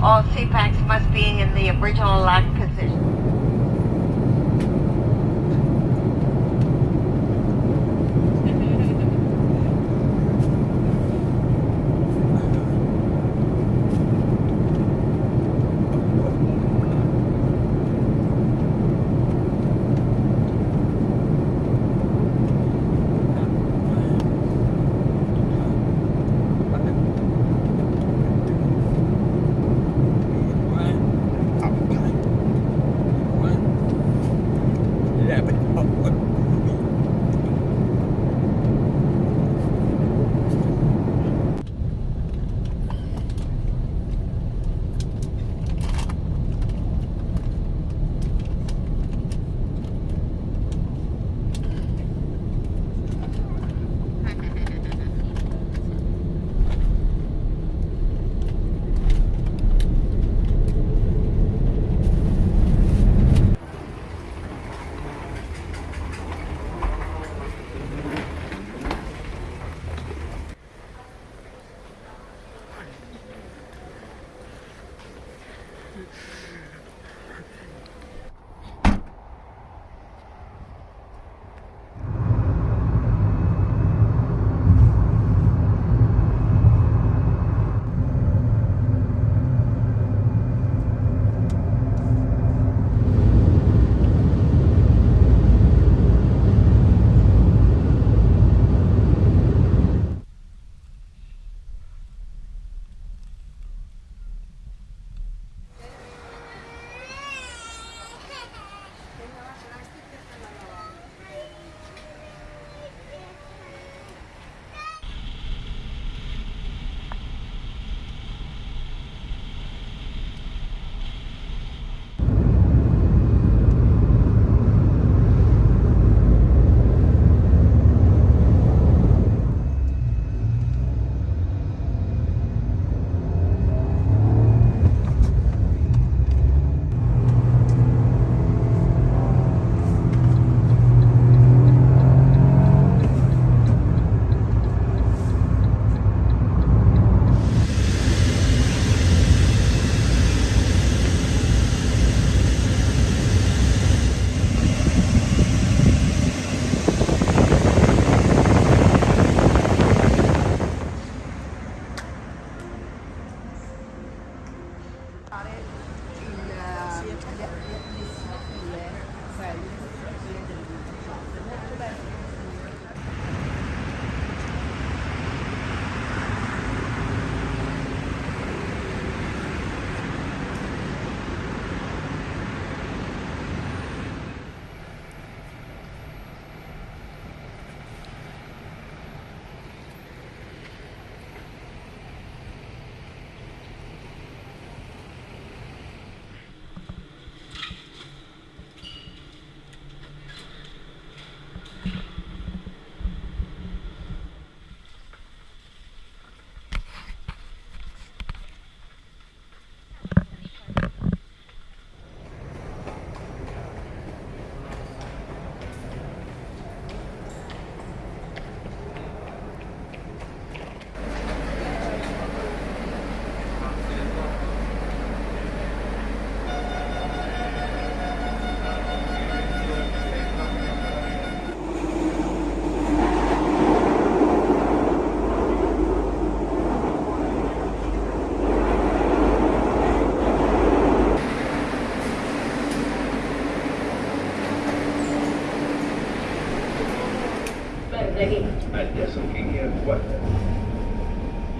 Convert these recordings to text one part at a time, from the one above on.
All CPACs must be in the original locked position.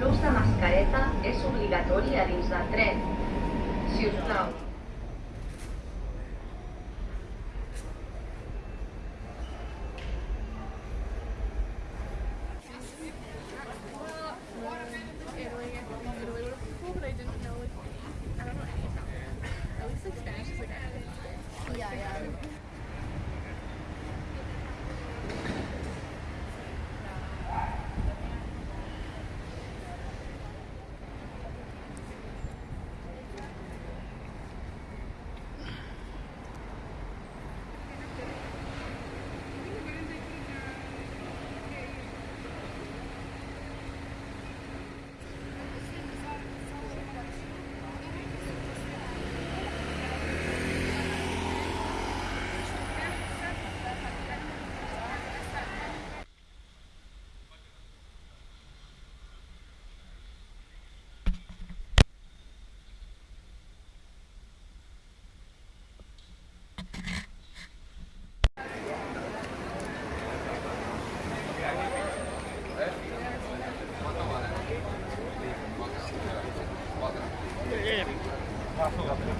L'ús de mascareta és obligatori a dins del tren. Si us plau, dryer.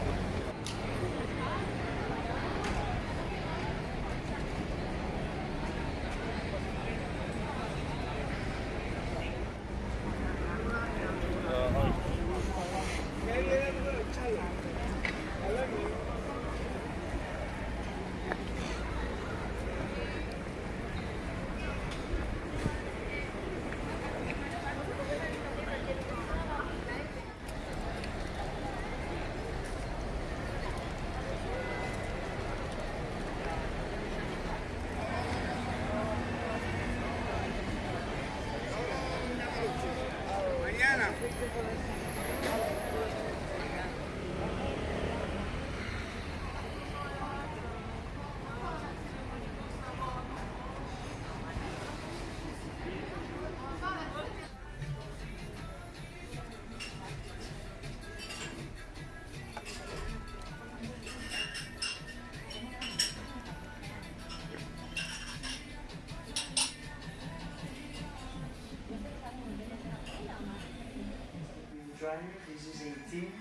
This is 18.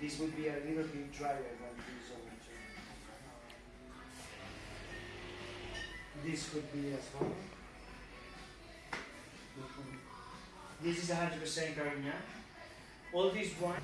This would be a little bit drier than this one. This could be as well. This is 100% Carignan. All this wine.